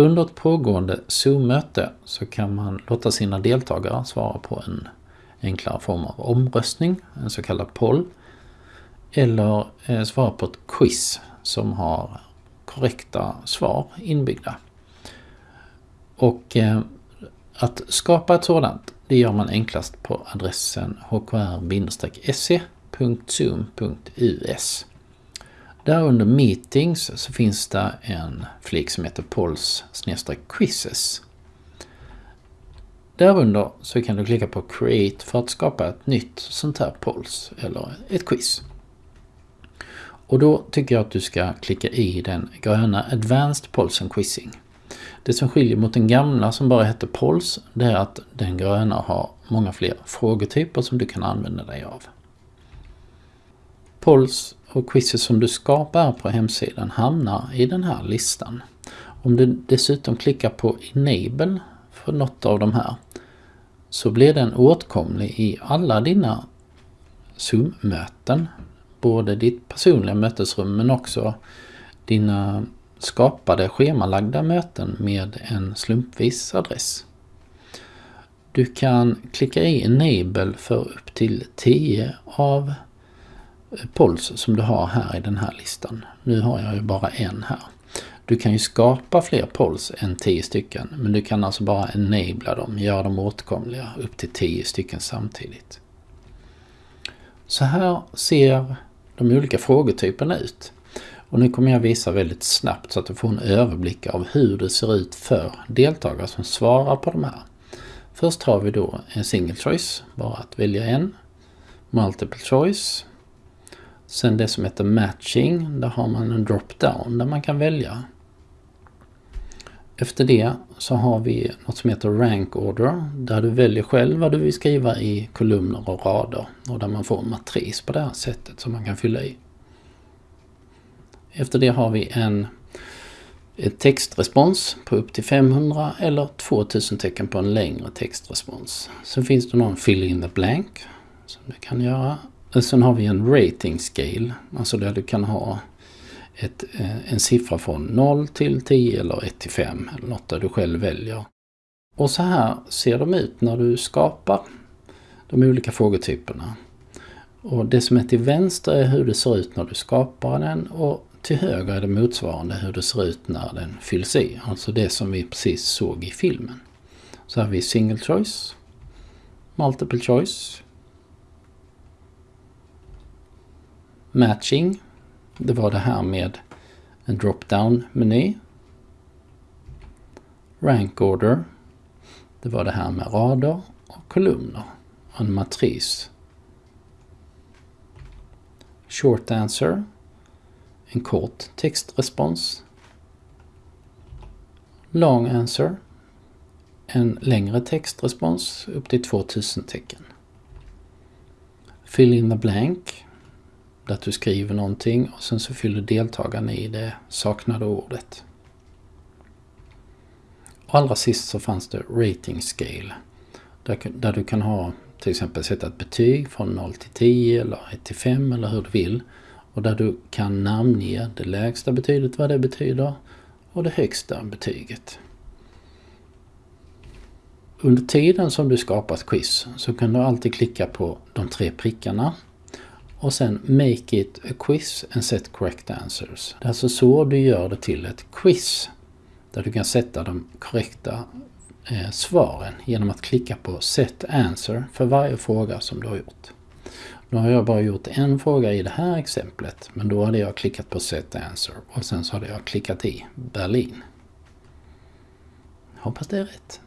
Under ett pågående Zoom-möte så kan man låta sina deltagare svara på en enklare form av omröstning, en så kallad poll, eller eh, svara på ett quiz som har korrekta svar inbyggda. Och eh, att skapa ett sådant, det gör man enklast på adressen hkr-se.zoom.us. Där under Meetings så finns det en flik som heter Polls quizzes. Därunder så kan du klicka på Create för att skapa ett nytt sånt här Polls eller ett quiz. Och då tycker jag att du ska klicka i den gröna Advanced Polls and Quizzing. Det som skiljer mot den gamla som bara heter Pols, det är att den gröna har många fler frågetyper som du kan använda dig av. Polls och quizet som du skapar på hemsidan hamnar i den här listan. Om du dessutom klickar på Enable för något av de här så blir den åtkomlig i alla dina Zoom-möten. Både ditt personliga mötesrum men också dina skapade schemalagda möten med en slumpvis adress. Du kan klicka i Enable för upp till 10 av polls som du har här i den här listan. Nu har jag ju bara en här. Du kan ju skapa fler polls än 10 stycken men du kan alltså bara enabla dem, göra dem åtkomliga upp till 10 stycken samtidigt. Så här ser de olika frågetyperna ut. Och nu kommer jag visa väldigt snabbt så att du får en överblick av hur det ser ut för deltagare som svarar på de här. Först har vi då en single choice, bara att välja en. Multiple choice. Sen det som heter matching, där har man en drop-down där man kan välja. Efter det så har vi något som heter rank order, där du väljer själv vad du vill skriva i kolumner och rader och där man får en matris på det här sättet som man kan fylla i. Efter det har vi en textrespons på upp till 500 eller 2000 tecken på en längre textrespons. Sen finns det någon fill in the blank som du kan göra. Sen har vi en rating scale, alltså där du kan ha ett, eh, en siffra från 0 till 10 eller 1 till 5 eller något där du själv väljer. Och så här ser de ut när du skapar de olika frågetyperna. Och det som är till vänster är hur det ser ut när du skapar den och till höger är det motsvarande hur det ser ut när den fylls i. Alltså det som vi precis såg i filmen. Så har vi single choice, multiple choice, matching. Det var det här med en drop-down meny. Rank order. Det var det här med rader och kolumner. Och en matris. Short answer en kort textrespons. Long answer. En längre textrespons upp till 2000 tecken. Fill in the blank. Där du skriver någonting och sen så fyller deltagarna i det saknade ordet. Och allra sist så fanns det rating scale. Där, där du kan ha till exempel sätta ett betyg från 0 till 10 eller 1 till 5 eller hur du vill. Och där du kan namnge det lägsta betyget, vad det betyder, och det högsta betyget. Under tiden som du skapar ett quiz så kan du alltid klicka på de tre prickarna och sen Make it a quiz and set correct answers. Det är alltså så du gör det till ett quiz där du kan sätta de korrekta eh, svaren genom att klicka på Set answer för varje fråga som du har gjort. Nu har jag bara gjort en fråga i det här exemplet, men då hade jag klickat på Set Answer och sen så hade jag klickat i Berlin. Hoppas det är rätt.